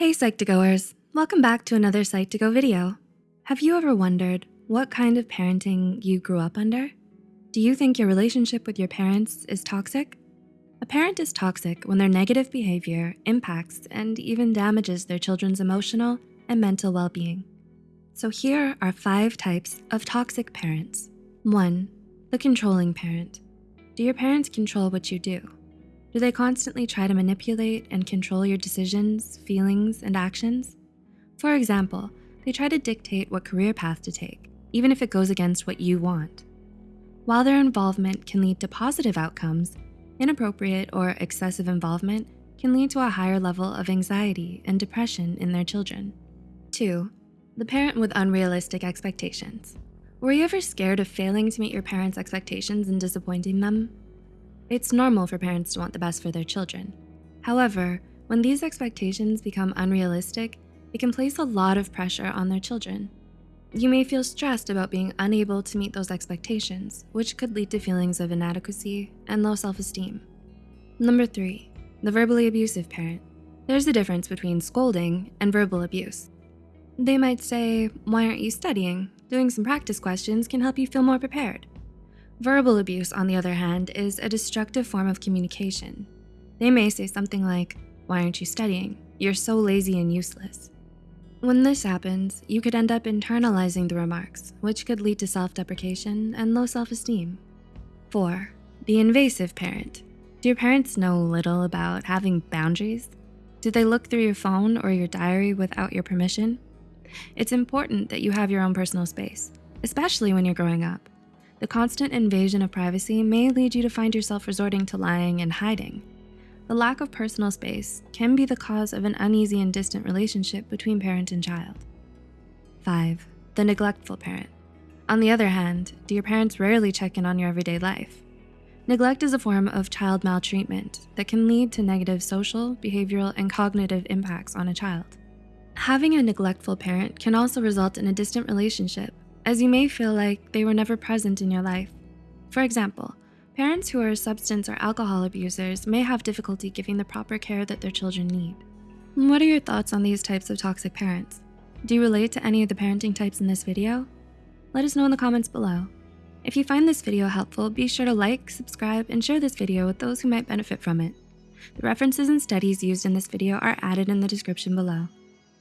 Hey Psych2Goers, welcome back to another Psych2Go video. Have you ever wondered what kind of parenting you grew up under? Do you think your relationship with your parents is toxic? A parent is toxic when their negative behavior impacts and even damages their children's emotional and mental well-being. So here are five types of toxic parents. One, the controlling parent. Do your parents control what you do? Do they constantly try to manipulate and control your decisions, feelings, and actions? For example, they try to dictate what career path to take, even if it goes against what you want. While their involvement can lead to positive outcomes, inappropriate or excessive involvement can lead to a higher level of anxiety and depression in their children. Two, the parent with unrealistic expectations. Were you ever scared of failing to meet your parents' expectations and disappointing them? It's normal for parents to want the best for their children. However, when these expectations become unrealistic, it can place a lot of pressure on their children. You may feel stressed about being unable to meet those expectations, which could lead to feelings of inadequacy and low self-esteem. Number three, the verbally abusive parent. There's a difference between scolding and verbal abuse. They might say, why aren't you studying? Doing some practice questions can help you feel more prepared. Verbal abuse, on the other hand, is a destructive form of communication. They may say something like, why aren't you studying? You're so lazy and useless. When this happens, you could end up internalizing the remarks, which could lead to self-deprecation and low self-esteem. Four, the invasive parent. Do your parents know little about having boundaries? Do they look through your phone or your diary without your permission? It's important that you have your own personal space, especially when you're growing up. The constant invasion of privacy may lead you to find yourself resorting to lying and hiding. The lack of personal space can be the cause of an uneasy and distant relationship between parent and child. Five, the neglectful parent. On the other hand, do your parents rarely check in on your everyday life? Neglect is a form of child maltreatment that can lead to negative social, behavioral, and cognitive impacts on a child. Having a neglectful parent can also result in a distant relationship as you may feel like they were never present in your life. For example, parents who are substance or alcohol abusers may have difficulty giving the proper care that their children need. What are your thoughts on these types of toxic parents? Do you relate to any of the parenting types in this video? Let us know in the comments below. If you find this video helpful, be sure to like, subscribe, and share this video with those who might benefit from it. The references and studies used in this video are added in the description below.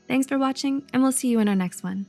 Thanks for watching, and we'll see you in our next one.